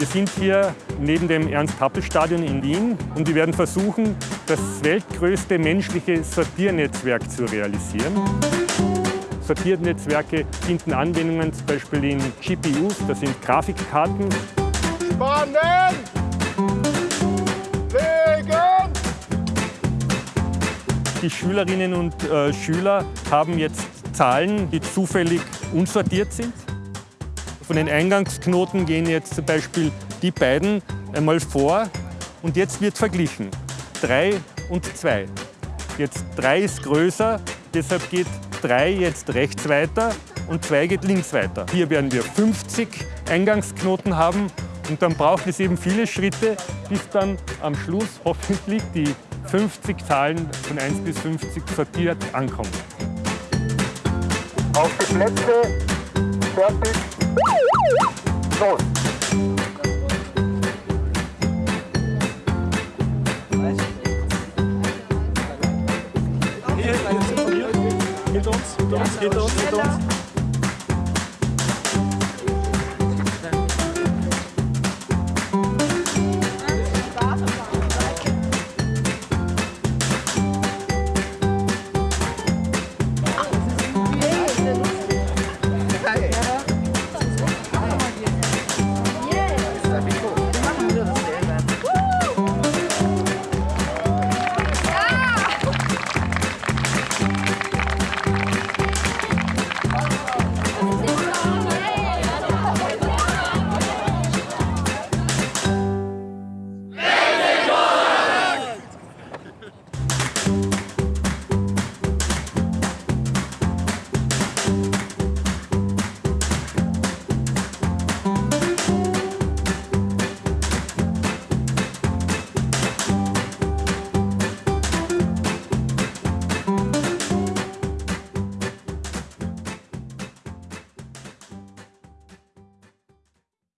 Wir sind hier neben dem Ernst-Happel-Stadion in Wien und wir werden versuchen, das weltgrößte menschliche Sortiernetzwerk zu realisieren. Sortiernetzwerke finden Anwendungen zum Beispiel in GPUs, das sind Grafikkarten. Spannen! Legen! Die Schülerinnen und äh, Schüler haben jetzt Zahlen, die zufällig unsortiert sind. Von den Eingangsknoten gehen jetzt zum Beispiel die beiden einmal vor und jetzt wird verglichen. 3 und 2. Jetzt 3 ist größer, deshalb geht 3 jetzt rechts weiter und 2 geht links weiter. Hier werden wir 50 Eingangsknoten haben und dann braucht es eben viele Schritte, bis dann am Schluss hoffentlich die 50 Zahlen von 1 bis 50 sortiert ankommen. Auf die Plätze, fertig. Door. Hier, hier, hier, hier, hier, hier, hier,